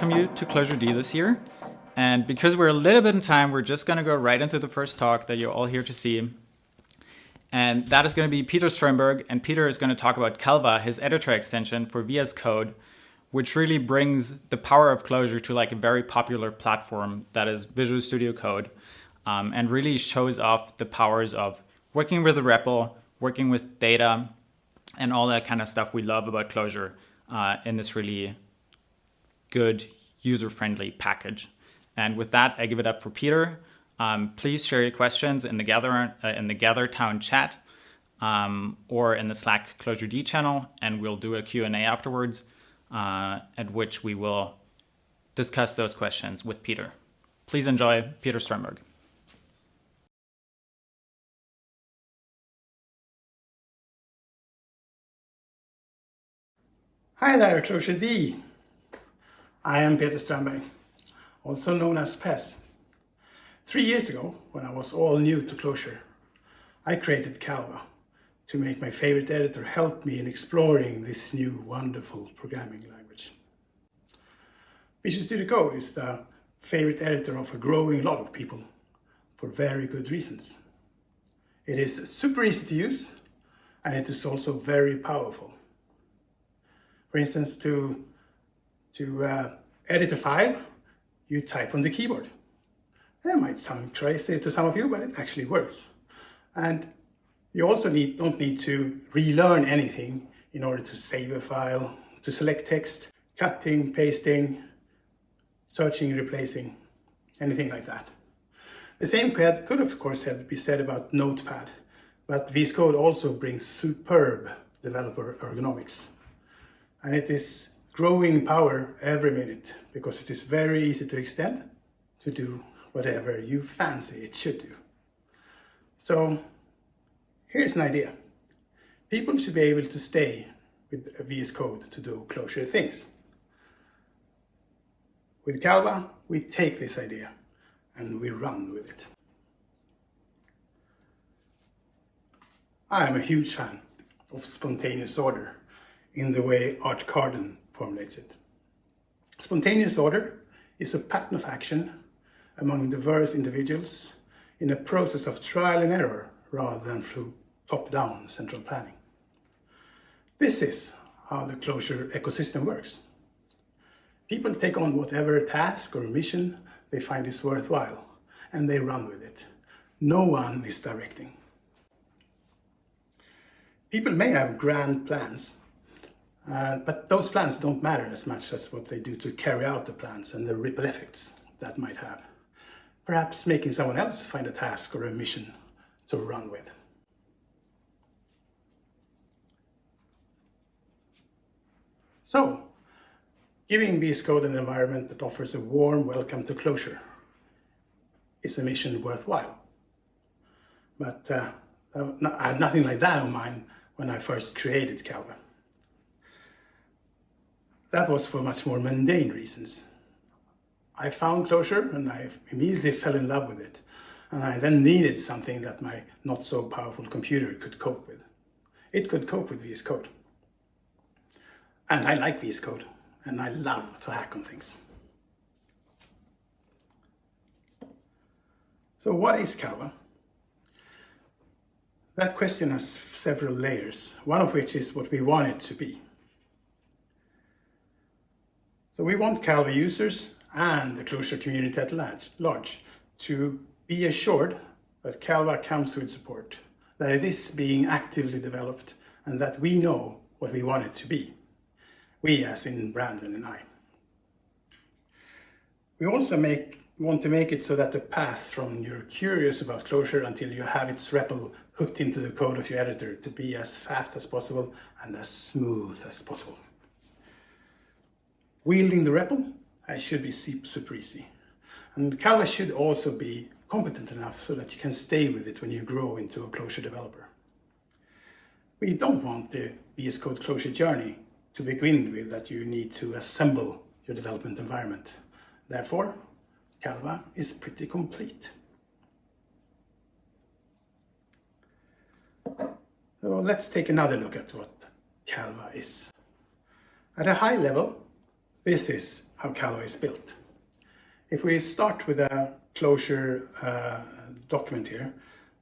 welcome you to Clojure D this year. And because we're a little bit in time, we're just going to go right into the first talk that you're all here to see. And that is going to be Peter Strömberg. And Peter is going to talk about Calva, his editor extension for VS Code, which really brings the power of Clojure to like a very popular platform that is Visual Studio Code um, and really shows off the powers of working with the REPL, working with data, and all that kind of stuff we love about Clojure uh, in this really good user-friendly package. And with that, I give it up for Peter. Um, please share your questions in the Gather uh, in the GatherTown chat um, or in the Slack Clojure D channel, and we'll do a Q&A afterwards, uh, at which we will discuss those questions with Peter. Please enjoy Peter Strömberg. Hi there, Clojure D. I am Peter Strömberg, also known as PES. Three years ago, when I was all new to Clojure, I created Calva to make my favorite editor help me in exploring this new wonderful programming language. Visual Studio Code is the favorite editor of a growing lot of people for very good reasons. It is super easy to use and it is also very powerful. For instance, to, to uh, edit a file, you type on the keyboard. That might sound crazy to some of you, but it actually works. And you also need, don't need to relearn anything in order to save a file, to select text, cutting, pasting, searching, replacing, anything like that. The same could of course have be said about Notepad, but VS Code also brings superb developer ergonomics and it is growing power every minute because it is very easy to extend to do whatever you fancy it should do. So here's an idea. People should be able to stay with VS Code to do Clojure things. With Calva, we take this idea and we run with it. I am a huge fan of spontaneous order in the way Art Carden formulates it. Spontaneous order is a pattern of action among diverse individuals in a process of trial and error rather than through top-down central planning. This is how the Clojure ecosystem works. People take on whatever task or mission they find is worthwhile and they run with it. No one is directing. People may have grand plans uh, but those plans don't matter as much as what they do to carry out the plans and the ripple effects that might have. Perhaps making someone else find a task or a mission to run with. So, giving VS Code an environment that offers a warm welcome to Clojure is a mission worthwhile. But uh, I had nothing like that in mind when I first created Calva. That was for much more mundane reasons. I found Clojure and I immediately fell in love with it. And I then needed something that my not so powerful computer could cope with. It could cope with VS Code. And I like VS Code and I love to hack on things. So what is Calva? That question has several layers, one of which is what we want it to be. So we want Calva users and the Clojure community at large to be assured that Calva comes with support, that it is being actively developed and that we know what we want it to be. We as in Brandon and I. We also make, want to make it so that the path from you're curious about Clojure until you have its REPL hooked into the code of your editor to be as fast as possible and as smooth as possible. Wielding the REPL I should be super easy. And Calva should also be competent enough so that you can stay with it when you grow into a Clojure developer. We don't want the VS Code Clojure journey to begin with that you need to assemble your development environment. Therefore, Calva is pretty complete. So let's take another look at what Calva is. At a high level, this is how Calva is built. If we start with a Clojure uh, document here,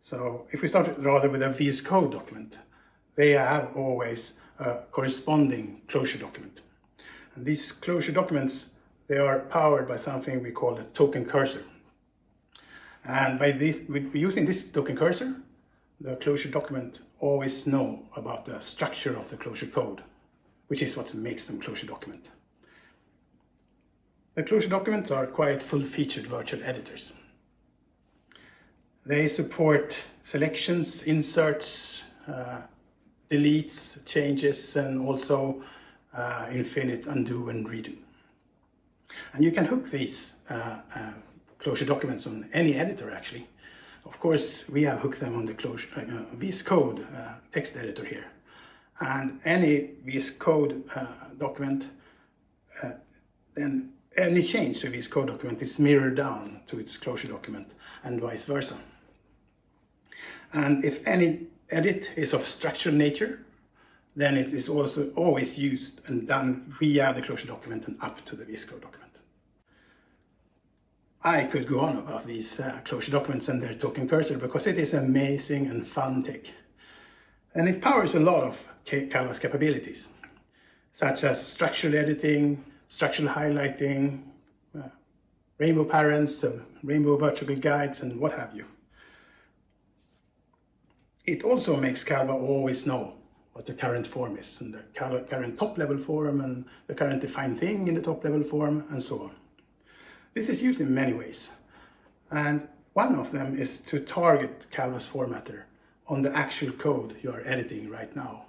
so if we start rather with a VS Code document, they have always a corresponding Clojure document. And these Clojure documents, they are powered by something we call a token cursor. And by this, using this token cursor, the Clojure document always know about the structure of the Clojure code, which is what makes them Clojure document. The Clojure documents are quite full-featured virtual editors. They support selections, inserts, uh, deletes, changes, and also uh, infinite undo and redo. And you can hook these uh, uh Clojure documents on any editor actually. Of course, we have hooked them on the Clojure, uh, VS Code uh, text editor here. And any VS Code uh, document, uh, then any change to this Code document is mirrored down to its Clojure document and vice versa. And if any edit is of structural nature, then it is also always used and done via the Clojure document and up to the VS Code document. I could go on about these uh, Clojure documents and their token cursor because it is amazing and fun tech. And it powers a lot of Calva's capabilities, such as structural editing, structural highlighting, uh, rainbow parens, rainbow vertical guides, and what have you. It also makes Calva always know what the current form is, and the current top-level form, and the current defined thing in the top-level form, and so on. This is used in many ways. And one of them is to target Calva's formatter on the actual code you are editing right now,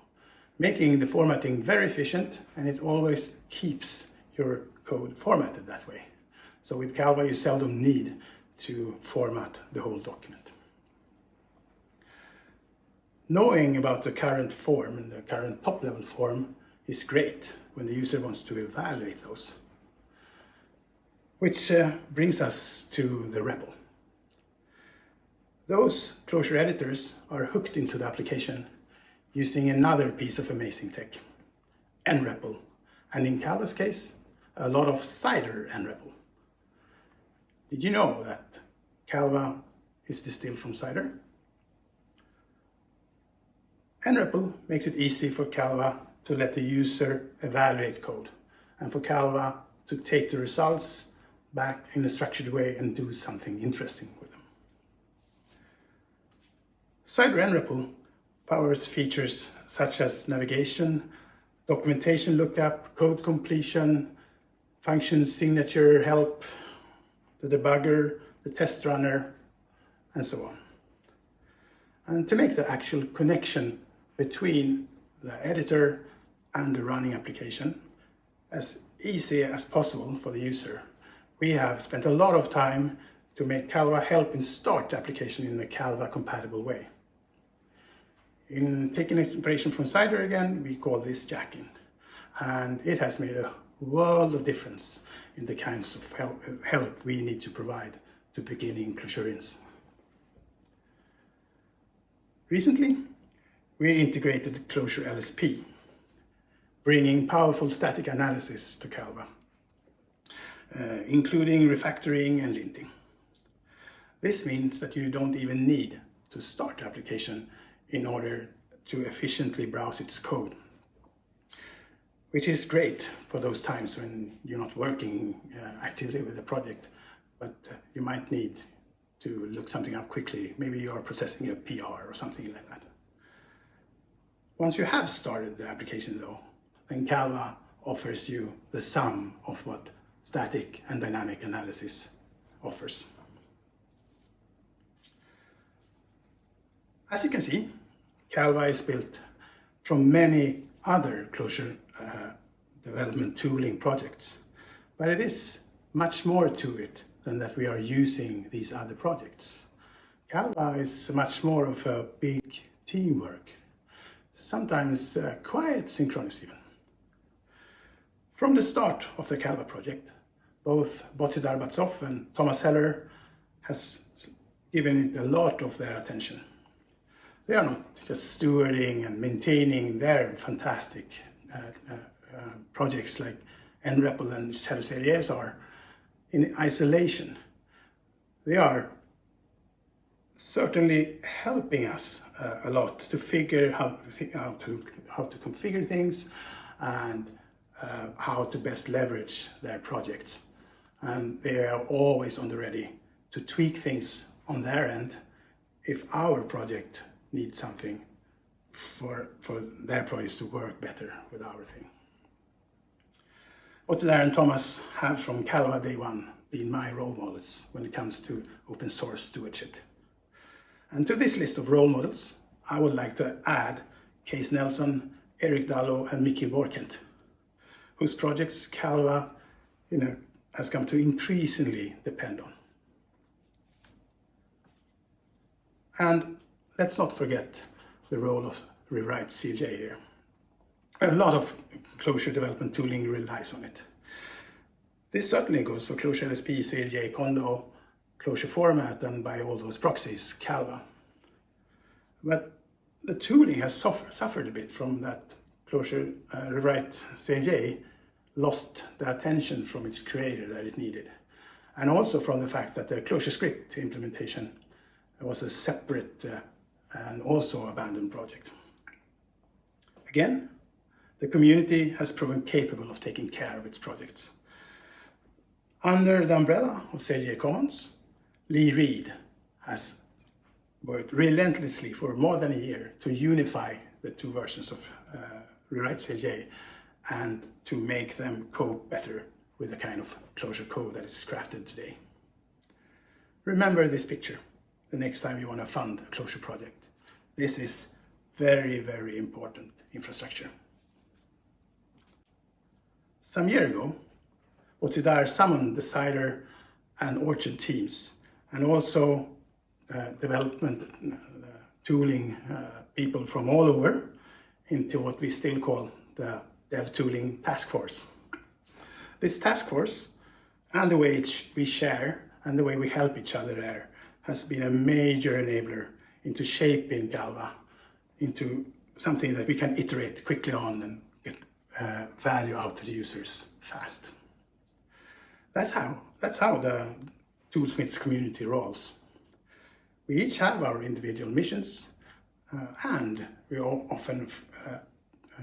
making the formatting very efficient and it always keeps your code formatted that way. So with Calva, you seldom need to format the whole document. Knowing about the current form and the current top-level form is great when the user wants to evaluate those. Which uh, brings us to the REPL. Those Clojure editors are hooked into the application using another piece of amazing tech, NREPL, and in Calva's case, a lot of cider NREPL. Did you know that Calva is distilled from cider? And NREPL makes it easy for Calva to let the user evaluate code and for Calva to take the results back in a structured way and do something interesting with them. Cider NREPL powers features such as navigation, documentation lookup, code completion, function signature help, the debugger, the test runner, and so on. And to make the actual connection between the editor and the running application as easy as possible for the user, we have spent a lot of time to make Calva help start the application in a Calva compatible way. In taking inspiration from Cider again, we call this jack-in, And it has made a world of difference in the kinds of help, help we need to provide to beginning Clojurians. Recently, we integrated Clojure LSP, bringing powerful static analysis to Calva uh, including refactoring and linting. This means that you don't even need to start the application in order to efficiently browse its code, which is great for those times when you're not working uh, actively with a project, but uh, you might need to look something up quickly. Maybe you are processing a PR or something like that. Once you have started the application though, then Calva offers you the sum of what static and dynamic analysis offers. As you can see, Calva is built from many other Clojure uh, development tooling projects, but it is much more to it than that we are using these other projects. Calva is much more of a big teamwork, sometimes uh, quite synchronous even. From the start of the Calva project, both Bozhidar Batsov and Thomas Heller has given it a lot of their attention. They are not just stewarding and maintaining their fantastic projects like nREPL and shadow-cljs are in isolation. They are certainly helping us uh, a lot to figure how, how, to, how to configure things and uh, how to best leverage their projects. And they are always on the ready to tweak things on their end if our project needs something for, for their projects to work better with our thing. Bozhidar and Thomas have from Calva day one been my role models when it comes to open source stewardship. And to this list of role models, I would like to add Case Nelson, Eric Dallo, and Michiel Borkent, whose projects Calva you know, has come to increasingly depend on. And let's not forget the role of Rewrite CLJ here. A lot of Clojure development tooling relies on it. This certainly goes for Clojure LSP, CLJ, Condo, Clojure format, and by all those proxies, Calva. But the tooling has suffer, suffered a bit from that Clojure uh, Rewrite CLJ lost the attention from its creator that it needed. And also from the fact that the ClojureScript implementation was a separate uh, and also abandoned project. Again, the community has proven capable of taking care of its projects. Under the umbrella of CLJ Commons, Lee Read has worked relentlessly for more than a year to unify the two versions of uh, Rewrite CLJ and to make them cope better with the kind of Clojure code that is crafted today. Remember this picture the next time you want to fund a Clojure project. This is very, very important infrastructure. Some year ago, Bozhidar summoned the cider and orchard teams and also uh, development uh, tooling uh, people from all over into what we still call the dev tooling task force. This task force and the way we share and the way we help each other there has been a major enabler into shaping Calva into something that we can iterate quickly on and get uh, value out to the users fast. That's how, that's how the Toolsmiths community rolls. We each have our individual missions uh, and we all often uh,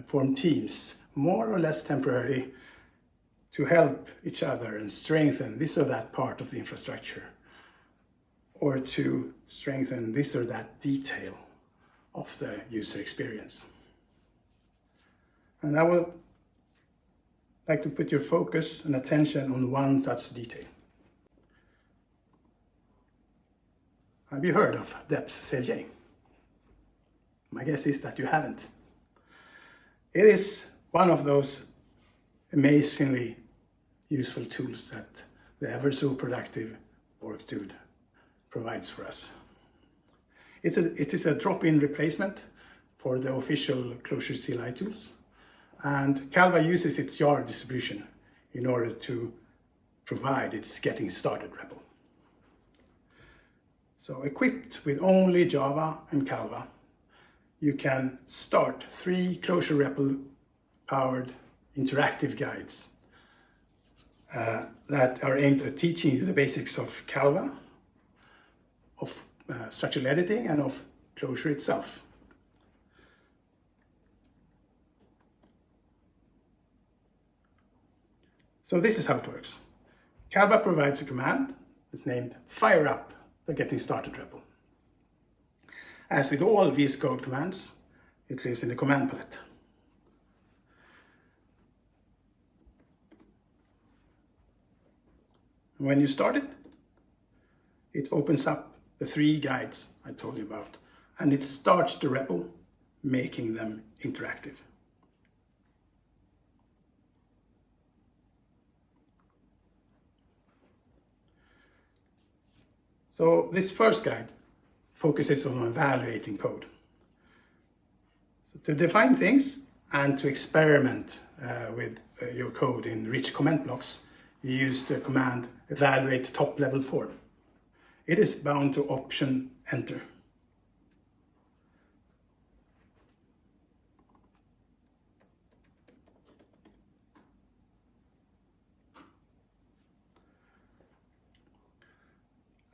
form teams, more or less temporarily, to help each other and strengthen this or that part of the infrastructure or to strengthen this or that detail of the user experience. And I would like to put your focus and attention on one such detail. Have you heard of Deps CLJ? My guess is that you haven't. It is one of those amazingly useful tools that the ever so productive Borg provides for us. It's a, it is a drop-in replacement for the official Clojure CLI tools. And Calva uses its jar distribution in order to provide its getting started REPL. So equipped with only Java and Calva, you can start three Clojure REPL powered interactive guides uh, that are aimed at teaching you the basics of Calva, of uh, structural editing and of Clojure itself. So this is how it works. Calva provides a command that's named fire up the getting started REPL. As with all VS Code commands, it lives in the command palette. When you start it, it opens up the three guides I told you about, and it starts the REPL, making them interactive. So this first guide focuses on evaluating code. So to define things and to experiment uh, with uh, your code in rich comment blocks, you use the command evaluate top level form it is bound to option enter.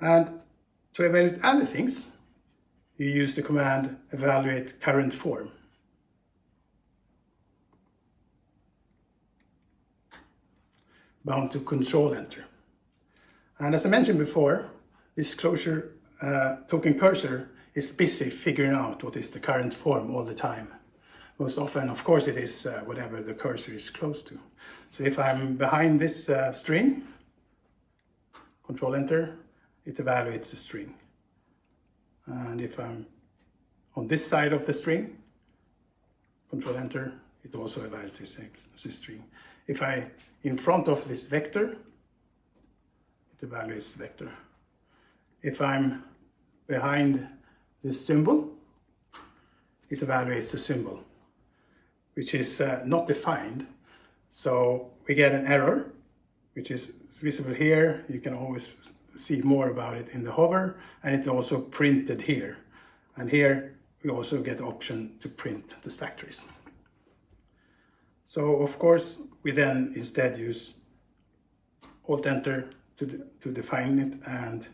And to evaluate other things, you use the command evaluate current form. bound to control enter. And as I mentioned before, this Clojure uh, token cursor is busy figuring out what is the current form all the time. Most often, of course, it is uh, whatever the cursor is close to. So if I'm behind this uh, string, control enter, it evaluates the string. And if I'm on this side of the string, control enter, it also evaluates the string. If I in front of this vector, it evaluates the vector. If I'm behind this symbol, it evaluates the symbol, which is uh, not defined. So we get an error, which is visible here. You can always see more about it in the hover, and it's also printed here. And here we also get the option to print the stack trace. So of course, we then instead use Alt Enter to, to define it and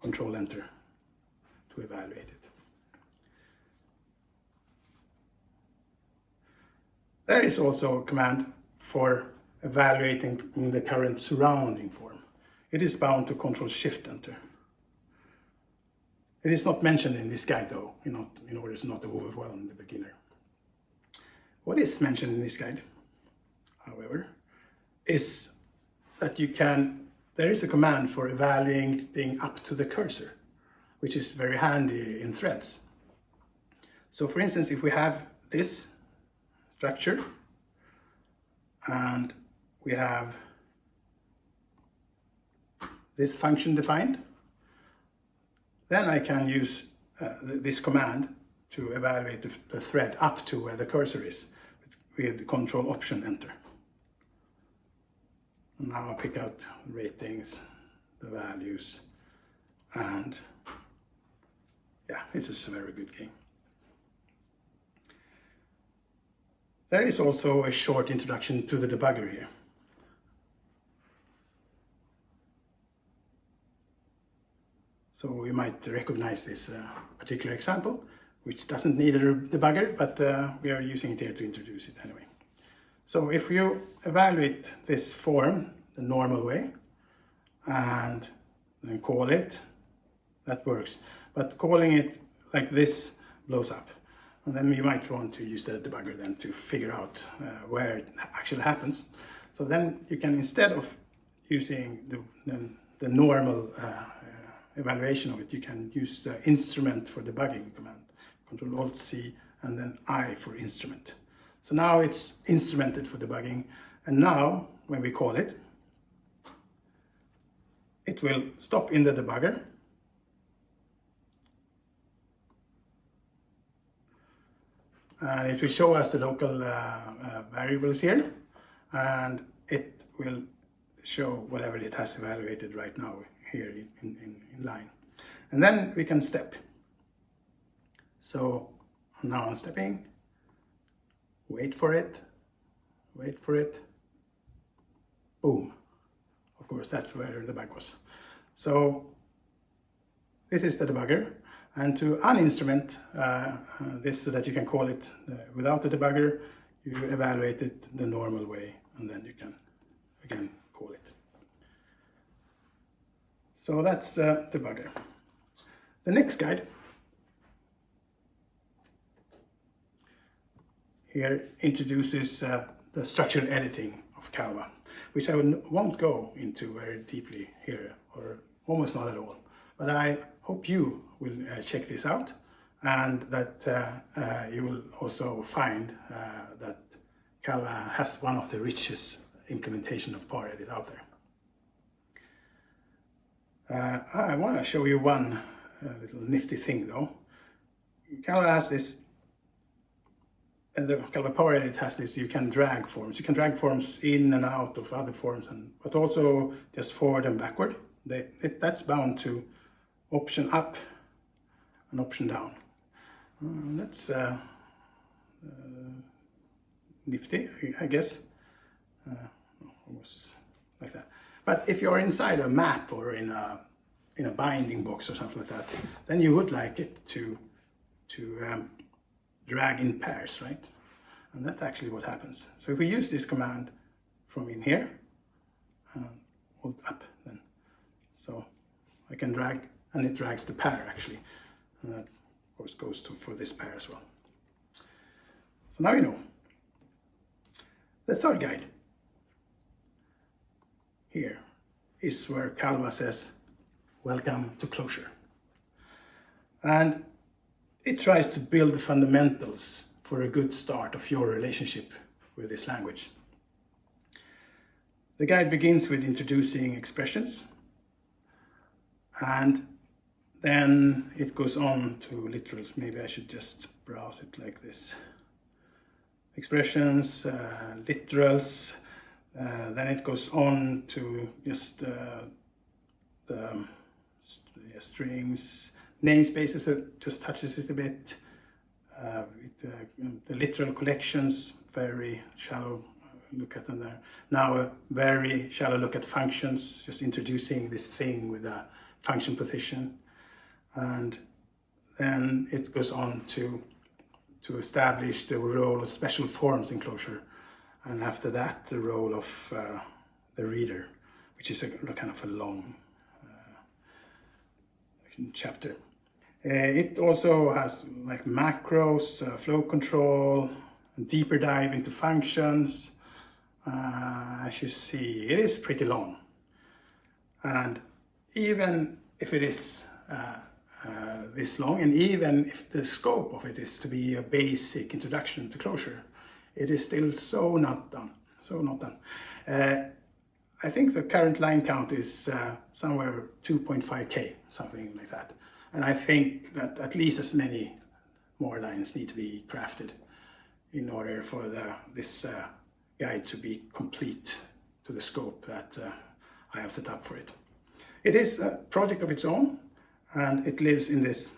Control Enter to evaluate it. There is also a command for evaluating in the current surrounding form. It is bound to Control Shift Enter. It is not mentioned in this guide though, in, not, in order to not overwhelm the beginner. What is mentioned in this guide, however, is that you can, there is a command for evaluating up to the cursor, which is very handy in threads. So for instance, if we have this structure and we have this function defined, then I can use uh, this command to evaluate the, the, thread up to where the cursor is with, with control option enter. Now pick out ratings, the values, and yeah, this is a very good game. There is also a short introduction to the debugger here. So you might recognize this uh, particular example, which doesn't need a debugger, but uh, we are using it here to introduce it anyway. So if you evaluate this form the normal way and then call it, that works. But calling it like this blows up. And then you might want to use the debugger then to figure out uh, where it actually happens. So then you can, instead of using the, the, the normal uh, evaluation of it, you can use the instrument for debugging command, Control Alt C, and then I for instrument. So now it's instrumented for debugging. And now, when we call it, it will stop in the debugger. And it will show us the local uh, uh, variables here. And it will show whatever it has evaluated right now here in, in, in line. And then we can step. So now I'm stepping, wait for it, wait for it, boom. Of course, that's where the bug was. So this is the debugger. And to uninstrument uh, uh, this so that you can call it uh, without the debugger, you evaluate it the normal way, and then you can, again, call it. So that's uh, the debugger. The next guide here introduces uh, the structural editing of Calva, which I won't go into very deeply here, or almost not at all. But I hope you will uh, check this out and that uh, uh you will also find uh, that Calva has one of the richest implementation of ParEdit out there. Uh, I want to show you one little nifty thing though. Calva has this, and the power ParEdit has this, you can drag forms. You can drag forms in and out of other forms, and but also just forward and backward. They, it, that's bound to option up and option down. Uh, that's uh, uh, nifty, I guess. Uh, almost like that. But if you're inside a map or in a, in a binding box or something like that, then you would like it to, to um, drag in pairs, right? And that's actually what happens. So if we use this command from in here, uh, hold up then. So I can drag, and it drags the pair actually. And that of course goes to, for this pair as well. So now you know. The third guide here is where Calva says, welcome to Clojure. And it tries to build the fundamentals for a good start of your relationship with this language. The guide begins with introducing expressions and then it goes on to literals. Maybe I should just browse it like this. Expressions, uh, literals, uh, then it goes on to just uh, the um, st strings, namespaces, just touches it a bit. Uh, it, uh, the literal collections, very shallow look at them there. Now a very shallow look at functions, just introducing this thing with a function position. And then it goes on to, to establish the role of special forms in Clojure. And after that, the role of uh, the reader, which is a kind of a long uh, chapter. Uh, it also has like macros, uh, flow control, deeper dive into functions. Uh, as you see, it is pretty long. And even if it is uh, this long, and even if the scope of it is to be a basic introduction to Clojure it is still so not done, so not done. Uh, I think the current line count is uh, somewhere 2.5k, something like that. And I think that at least as many more lines need to be crafted in order for the, this uh, guide to be complete to the scope that uh, I have set up for it. It is a project of its own and it lives in this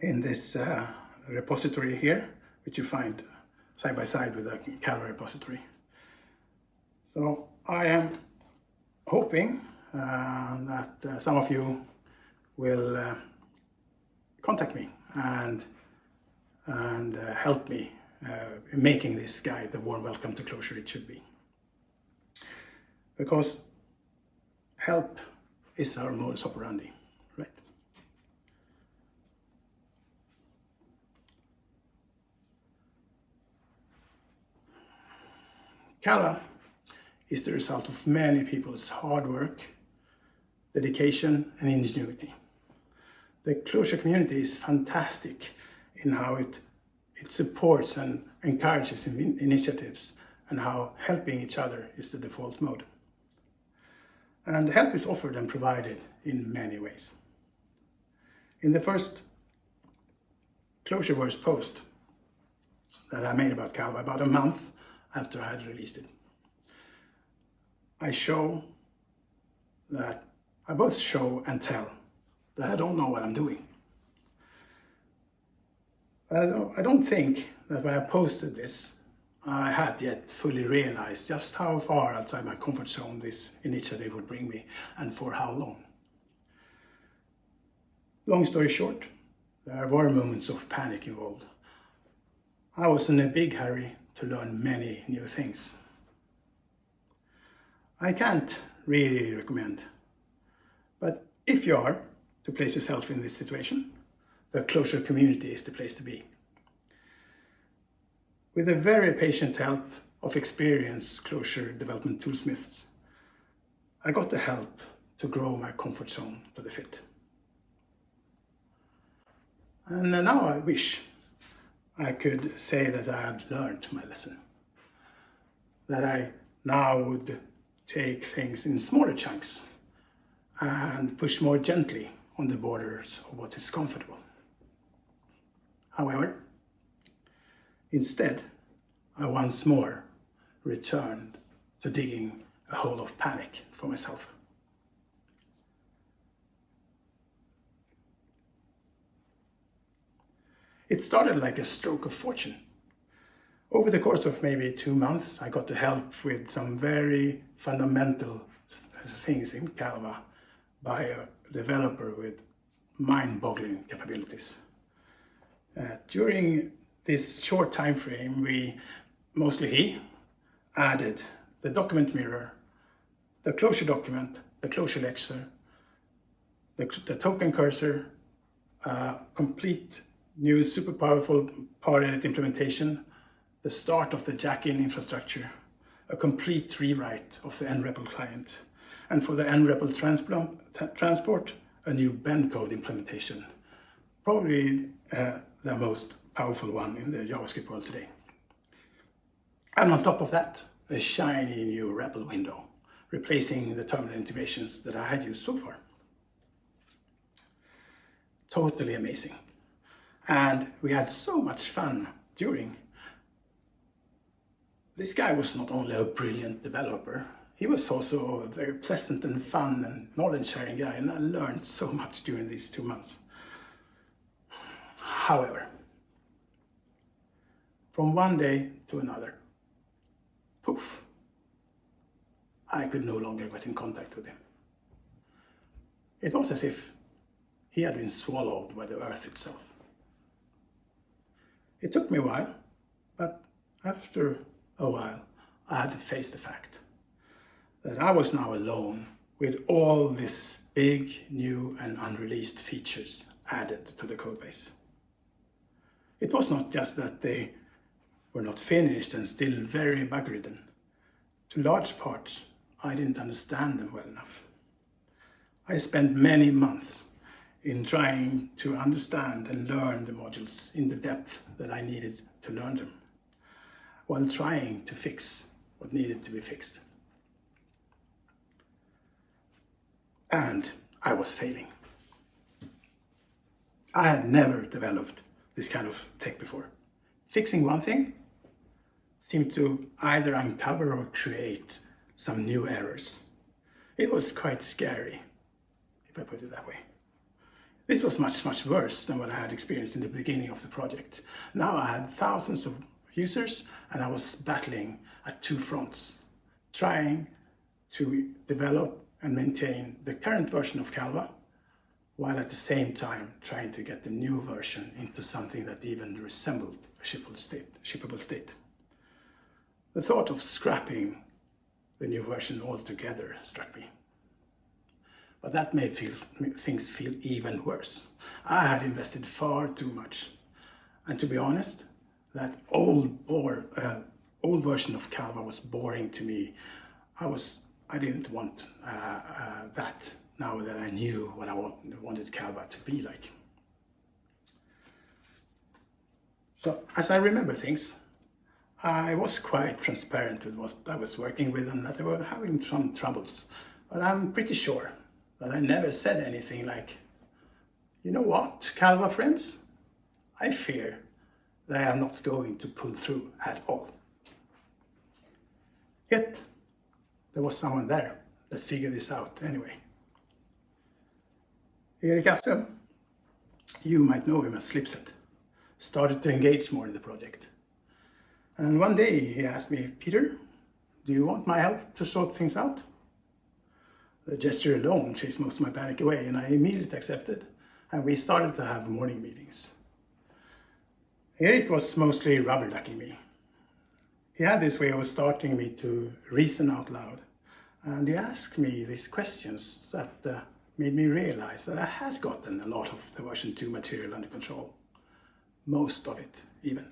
in this uh, repository here, which you find side by side with the Calva repository. So I am hoping uh, that uh, some of you will uh, contact me and and uh, help me uh, in making this guide the warm welcome to Clojure it should be. Because help is our modus operandi, right? Calva is the result of many people's hard work, dedication and ingenuity. The Clojure community is fantastic in how it, it supports and encourages in initiatives and how helping each other is the default mode. And help is offered and provided in many ways. In the first Clojureverse post that I made about Calva about a month after I had released it, I show that I both show and tell that I don't know what I'm doing. I don't, I don't think that when I posted this I had yet fully realized just how far outside my comfort zone this initiative would bring me and for how long. Long story short, there were moments of panic involved. I was in a big hurry to learn many new things. I can't really recommend, but if you are to place yourself in this situation, the Clojure community is the place to be. With the very patient help of experienced Clojure development toolsmiths, I got the help to grow my comfort zone to the fit. And now I wish I could say that I had learned my lesson. That I now would take things in smaller chunks and push more gently on the borders of what is comfortable. However, Instead, I once more returned to digging a hole of panic for myself. It started like a stroke of fortune. Over the course of maybe two months, I got to help with some very fundamental things in Calva by a developer with mind-boggling capabilities. Uh, during this short time frame, we, mostly he, added the document mirror, the Clojure document, the Clojure lexer, the, the token cursor, complete new super powerful ParEdit implementation, the start of the jack-in infrastructure, a complete rewrite of the nREPL client, and for the nREPL transport, a new bencode implementation, probably uh, the most powerful one in the JavaScript world today. And on top of that, a shiny new REPL window, replacing the terminal integrations that I had used so far. Totally amazing. And we had so much fun during. This guy was not only a brilliant developer, he was also a very pleasant and fun and knowledge-sharing guy, and I learned so much during these two months. However, from one day to another, poof, I could no longer get in contact with him. It was as if he had been swallowed by the earth itself. It took me a while, but after a while, I had to face the fact that I was now alone with all these big, new and unreleased features added to the codebase. It was not just that they were not finished and still very bug-ridden. To large parts, I didn't understand them well enough. I spent many months in trying to understand and learn the modules in the depth that I needed to learn them, while trying to fix what needed to be fixed. And I was failing. I had never developed this kind of tech before. Fixing one thing seemed to either uncover or create some new errors. It was quite scary, if I put it that way. This was much, much worse than what I had experienced in the beginning of the project. Now I had thousands of users and I was battling at two fronts, trying to develop and maintain the current version of Calva, while at the same time trying to get the new version into something that even resembled a shippable state. Shippable state. The thought of scrapping the new version altogether struck me. But that made feel, things feel even worse. I had invested far too much. And to be honest, that old, bore, uh, old version of Calva was boring to me. I was I didn't want uh, uh, that now that I knew what I wanted Calva to be like. So as I remember things, I was quite transparent with what I was working with and that I was having some troubles. But I'm pretty sure that I never said anything like, you know what, Calva friends? I fear they are not going to pull through at all. Yet, there was someone there that figured this out anyway. Erik Assum, you might know him as Slipset, started to engage more in the project. And one day he asked me, Peter, do you want my help to sort things out? The gesture alone chased most of my panic away and I immediately accepted and we started to have morning meetings. Erik was mostly rubber ducking me. He had this way of starting me to reason out loud and he asked me these questions that uh, made me realize that I had gotten a lot of the version 2 material under control. Most of it, even.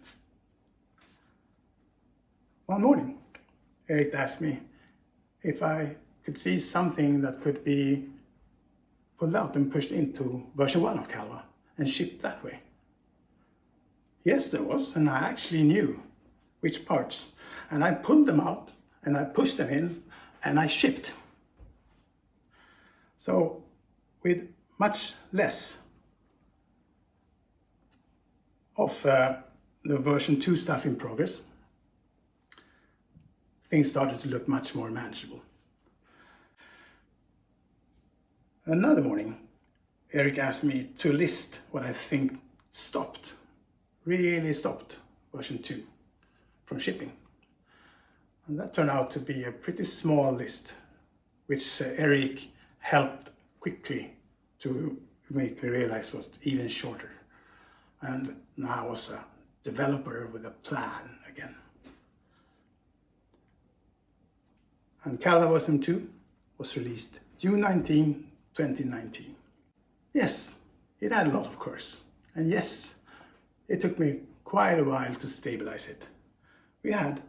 One morning, Eric asked me if I could see something that could be pulled out and pushed into version 1 of Calva and shipped that way. Yes, there was, and I actually knew which parts. And I pulled them out and I pushed them in and I shipped. So with much less of uh, the version 2 stuff in progress, things started to look much more manageable. Another morning, Eric asked me to list what I think stopped, really stopped version 2 from shipping. And that turned out to be a pretty small list, which uh, Erik helped quickly to make me realize was even shorter. And now I was a developer with a plan again. And version 2 was released June 19, 2019. Yes, it had a lot of course. And yes, it took me quite a while to stabilize it. We had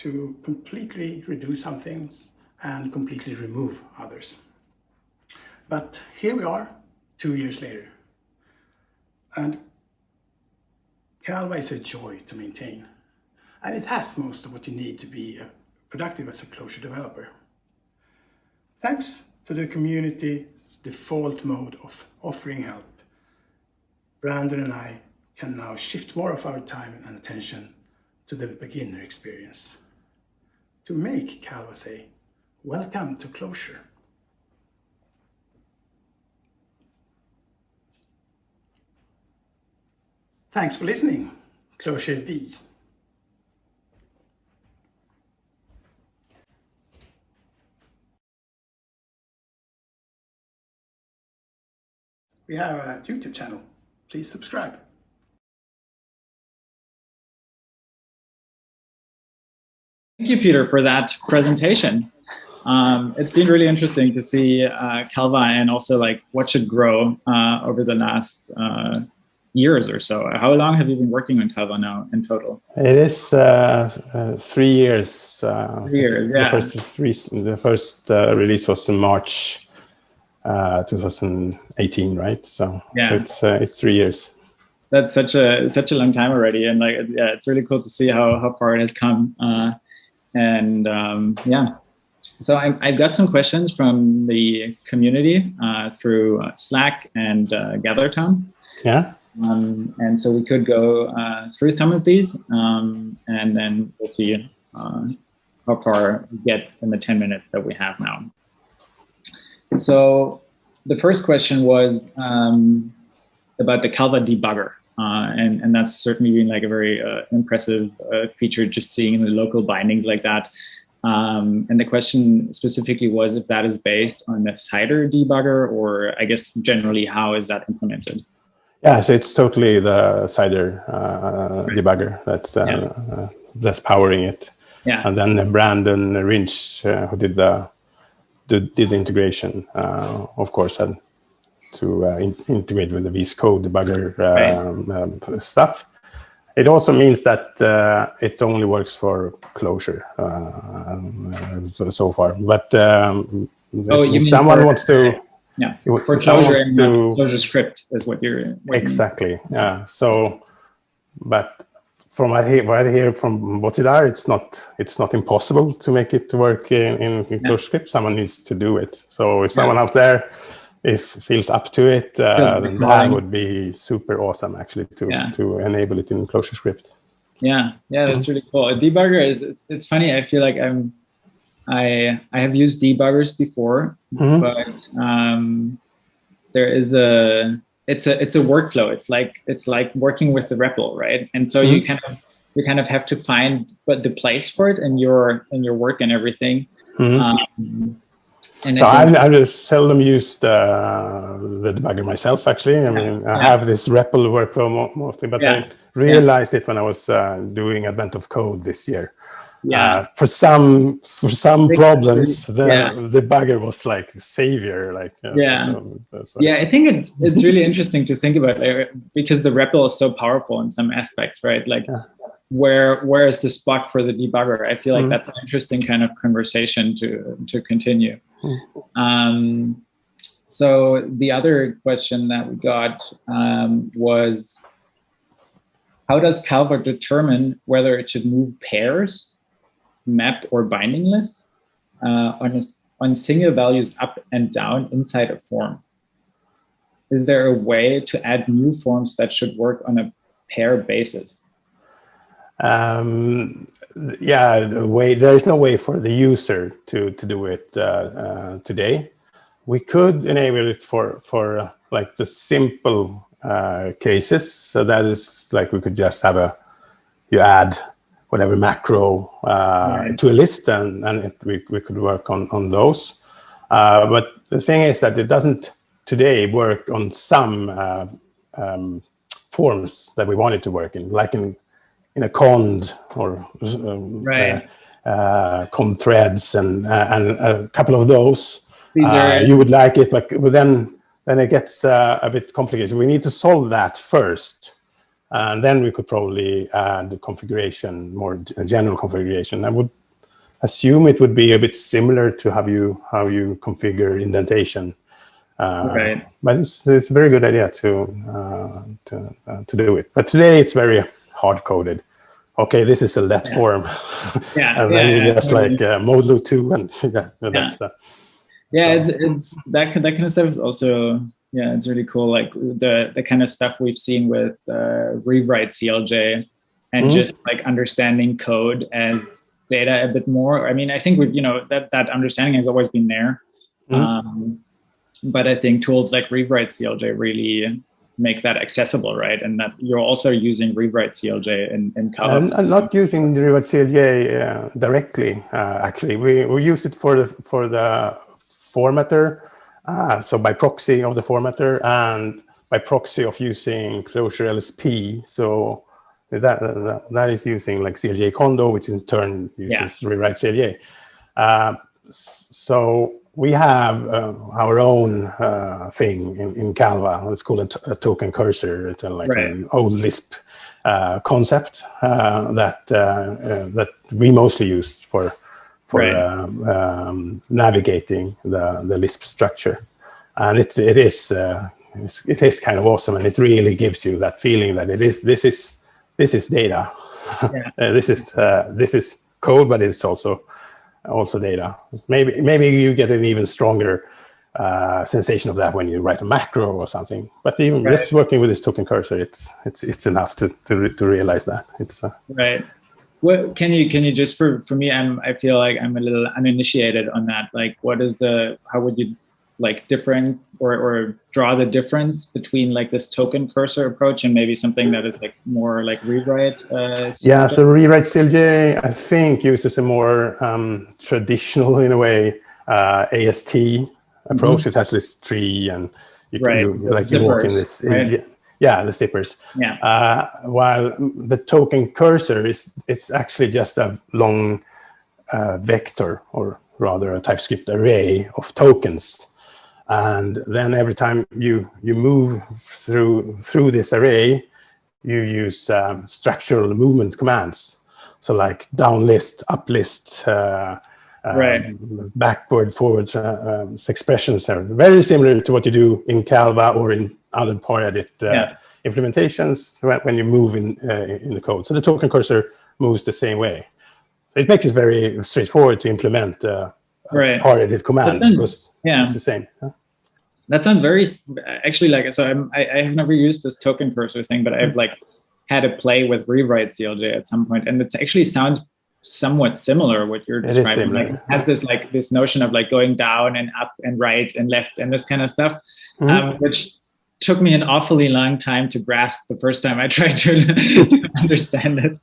to completely reduce some things and completely remove others. But here we are, two years later. And Calva is a joy to maintain. And it has most of what you need to be uh, productive as a Clojure developer. Thanks to the community's default mode of offering help, Brandon and I can now shift more of our time and attention to the beginner experience. To make Calva say, welcome to Clojure. Thanks for listening. Clojure D. We have a YouTube channel. Please subscribe. Thank you, Peter, for that presentation. Um, it's been really interesting to see uh, Calva and also like what should grow uh, over the last uh, years or so. How long have you been working on Calva now in total? It is uh, uh, three years. Uh, three years, yeah. The first, three, the first release was in March 2018, right? So, yeah. so it's it's three years. That's such a such a long time already, and like yeah, it's really cool to see how how far it has come. And um, yeah, so I, have got some questions from the community uh, through uh, Slack and uh, GatherTown. Yeah. Um, and so we could go uh, through some of these, um, and then we'll see uh, how far we get in the 10 minutes that we have now. So the first question was um, about the Calva debugger. Uh, and, and that's certainly been like a very uh, impressive uh, feature, just seeing the local bindings like that. Um, and the question specifically was if that is based on the CIDER debugger, or I guess generally, how is that implemented? Yeah, so it's totally the CIDER uh, right. debugger that's uh, yeah. uh, that's powering it. Yeah. And then Brandon Ringe, uh, who did the, the did the integration, uh, of course, had to uh, in integrate with the VS Code debugger um, um, stuff. It also means that it only works for Clojure so, so, far. But um, oh, if someone wants to yeah, for Clojure and to, ClojureScript is what you're exactly. Yeah. So, but from what I hear, what I hear from Bozhidar, it's not it's not impossible to make it work in, in, in ClojureScript. Someone needs to do it. So if someone yeah. out there if feels up to it, uh, then that would be super awesome actually to yeah. to enable it in ClojureScript. Yeah, yeah, that's mm-hmm. really cool. A debugger is it's, it's funny. I feel like I'm I I have used debuggers before, mm-hmm. but um, there is a it's a it's a workflow. It's like it's like working with the REPL, right? And so mm-hmm. you kind of you kind of have to find but the place for it in your in your work and everything. Mm-hmm. Um, and so I've, I've just seldom used uh, the debugger myself, actually. I mean, yeah. I have this REPL workflow mostly, but yeah. I realized yeah. it when I was uh, doing Advent of Code this year yeah uh, for some for some problems the yeah. the bugger was like savior like uh, yeah so, so. yeah i think it's it's really interesting to think about it because the REPL is so powerful in some aspects right like where where is the spot for the debugger i feel like mm. that's an interesting kind of conversation to to continue. Um so the other question that we got um, was how does Calva determine whether it should move pairs mapped or binding list uh, on, a, on single values up and down inside a form. Is there a way to add new forms that should work on a pair basis? Um, yeah, the way there is no way for the user to to do it uh, uh, today. We could enable it for for uh, like the simple uh, cases. So that is like we could just have a you add whatever macro uh, right. to a list, and, and it, we, we could work on, on those. Uh, but the thing is that it doesn't today work on some uh, um, forms that we wanted to work in, like in in a cond or um, right. uh, uh, cond threads and uh, and a couple of those. These are Uh, you would like it, but, but then then it gets uh, a bit complicated. We need to solve that first, and then we could probably add the configuration, more general configuration. I would assume it would be a bit similar to how you how you configure indentation. Uh, Right. But it's, it's a very good idea to uh, to uh, to do it. But today it's very hard coded. Okay, this is a let form, yeah, and then yeah, you yeah, just like uh, modulo two, and yeah, that's uh, yeah it's it's that that kind of stuff is also yeah it's really cool. Like the the kind of stuff we've seen with uh, rewrite clj and Mhm. just like understanding code as data a bit more. I mean i think we you know that that understanding has always been there. Mhm. um, but i think tools like rewrite clj really make that accessible right and that you're also using rewrite clj in in Calva. I'm, I'm not using the Rewrite CLJ uh, directly. Uh, actually, we, we use it for the for the formatter, uh, so by proxy of the formatter and by proxy of using Clojure LSP. So that that, that is using like clj-kondo, which in turn uses Rewrite CLJ. Uh, so we have uh, our own uh, thing in, in Calva. It's called a, token cursor. It's a, like Right. an old Lisp uh, concept uh, that uh, uh, that we mostly use for for Right. um, um, navigating the, the Lisp structure, and it's it is uh, it's, it is kind of awesome, and it really gives you that feeling that it is this is this is data, Yeah. This is uh, this is code, but it's also also data. Maybe maybe you get an even stronger uh, sensation of that when you write a macro or something. But even Right. just working with this token cursor, it's it's it's enough to to, re- to realize that it's uh, right what can you can you just for for me i'm i feel like i'm a little uninitiated on that like what is the how would you like different or or draw the difference between like this token cursor approach and maybe something that is like more like rewrite uh Yeah, so rewrite CLJ, I think, uses a more um, traditional, in a way, uh, AST approach. It has this tree and you, Mm-hmm. Right, you, the like you walk in this. right? Yeah, the zippers. yeah Uh, while the token cursor is, it's actually just a long uh, vector, or rather a TypeScript array of tokens. And then every time you you move through through this array, you use um, structural movement commands. So like down list, up list, uh, um, Right. backward, forward uh, um, expressions are very similar to what you do in Calva or in other ParEdit uh, Yeah. implementations when, when you move in uh, in the code. So the token cursor moves the same way. So it makes it very straightforward to implement uh, Right. ParEdit command then- because yeah it's the same. huh? That sounds very actually like so I'm, I, I have never used this token cursor thing but i've like had a play with rewrite clj at some point and it actually sounds somewhat similar what you're describing. like it has this like this notion of like going down and up and right and left and this kind of stuff Mhm. um, which took me an awfully long time to grasp the first time i tried to, to understand it.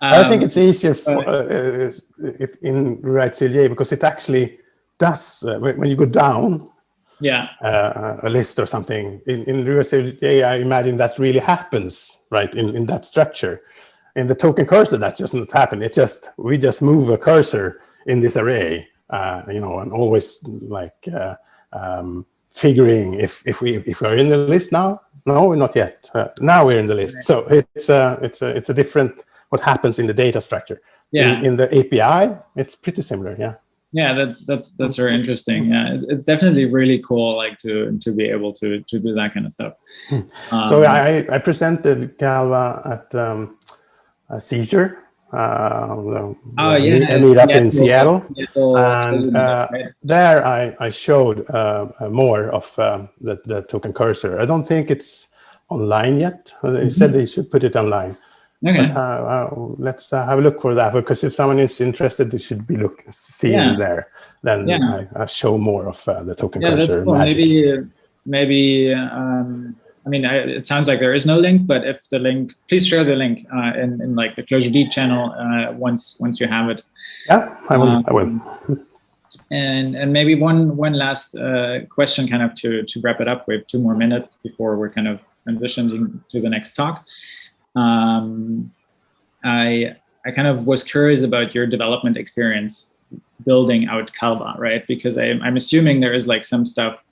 I think Um, it's easier for, uh, uh, if in Rewrite CLJ because it actually does uh, when, when you go down yeah uh, a list or something in, in Rewrite CLJ. I imagine that really happens right in, in that structure. In the token cursor, that just not happen. It just we just move a cursor in this array, uh, you know, and always like uh, um, figuring if if we if we're in the list now. No, we're not yet. Uh, now we're in the list. So it's a it's a it's a different what happens in the data structure. yeah In, in the API, it's pretty similar. Yeah. Yeah that's that's that's very interesting yeah it's definitely really cool like to to be able to to do that kind of stuff um, Hmm. So I, I presented Calva at um, a Seajure, uh, the- oh yeah meet- a meetup in Seattle. Seattle, And uh, there I, I showed uh, uh, more of um, the, the token cursor. I don't think it's online yet. Uh, They said they should put it online. Okay But, uh, let's uh, have a look for that because if someone is interested, they should be look seeing Yeah. there. Then Yeah. I, I show more of uh, the token yeah that's cool magic. maybe maybe um I mean, I, it sounds like there is no link, but if the link, please share the link uh, in, in like the Clojure D channel uh, once once you have it. Yeah, I will. I will. Um, and and maybe one one last uh, question, kind of to to wrap it up. We have two more minutes before we're kind of transitioning to the next talk. Um, I I kind of was curious about your development experience building out Calva, right? Because I, I'm assuming there is like some stuff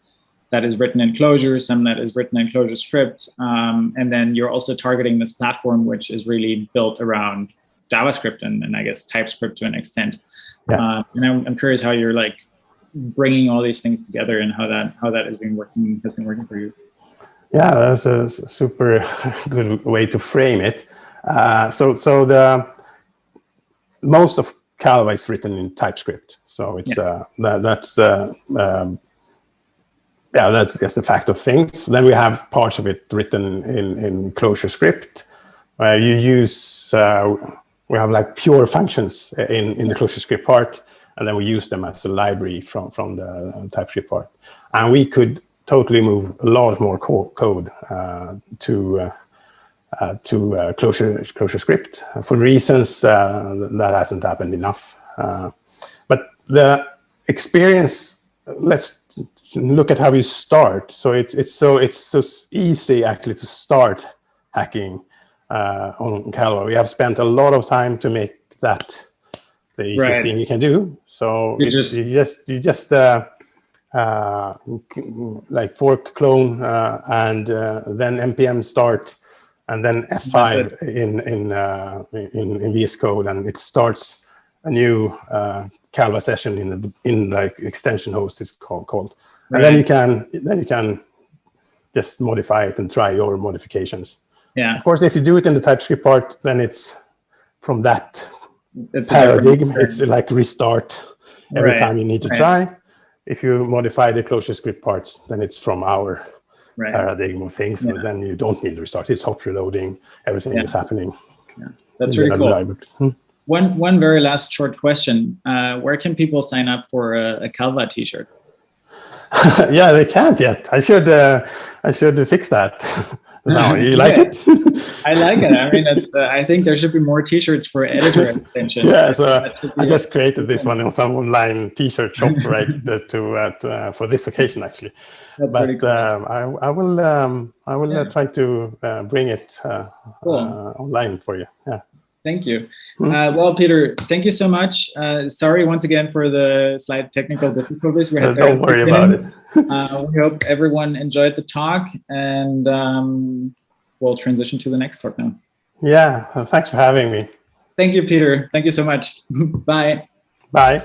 that is written in Clojure, some that is written in ClojureScript, um, and then you're also targeting this platform which is really built around JavaScript and, and I guess TypeScript to an extent. Yeah. Uh, and I'm, I'm, curious how you're like bringing all these things together and how that how that has been working has been working for you. Yeah, that's a super good way to frame it. Uh, so so the most of Calva is written in TypeScript, so it's yeah. uh, that, that's uh, um, yeah, that's just a fact of things. Then we have parts of it written in, in ClojureScript, where you use, uh, we have like pure functions in, in the ClojureScript part, and then we use them as a library from, from the TypeScript part. And we could totally move a lot more co code uh, to uh, uh, to uh, Clojure ClojureScript for reasons uh, that hasn't happened enough. Uh, but the experience, let's look at how you start. So it's it's so it's so easy actually to start hacking uh, on Calva. We have spent a lot of time to make that the easiest right. thing you can do. So you, just, you just you just uh, like fork clone uh, and uh, then npm start and then F5 in in, uh, in in VS Code and it starts a new Calva session in the in like extension host is called called and then you can then you can just modify it and try your modifications. Yeah. Of course, if you do it in the TypeScript part, then it's from that it's paradigm. It's like restart every right. time you need to right. try. If you modify the ClojureScript parts, then it's from our right. paradigm of things. Yeah. then you don't need to restart. It's hot reloading. Everything yeah. is happening. Yeah. That's really cool. Hmm? One one very last short question. Uh, where can people sign up for a, a Calva T-shirt? yeah, they can't yet. I should uh, I should fix that. no, you like yeah. it? I like it. I mean, uh, I think there should be more T-shirts for editor extension. yeah, so I just created this one in some online T-shirt shop, right, to, uh, uh, for this occasion actually. That's but cool. um, I, I will um, I will uh, yeah. try to uh, bring it cool. online for you. Yeah. Thank you. Hmm. Uh, well, Peter, thank you so much. Uh, sorry once again for the slight technical difficulties. We had Don't worry about it. uh, we hope everyone enjoyed the talk and um, we'll transition to the next talk now. Yeah, thanks for having me. Thank you, Peter. Thank you so much. Bye. Bye.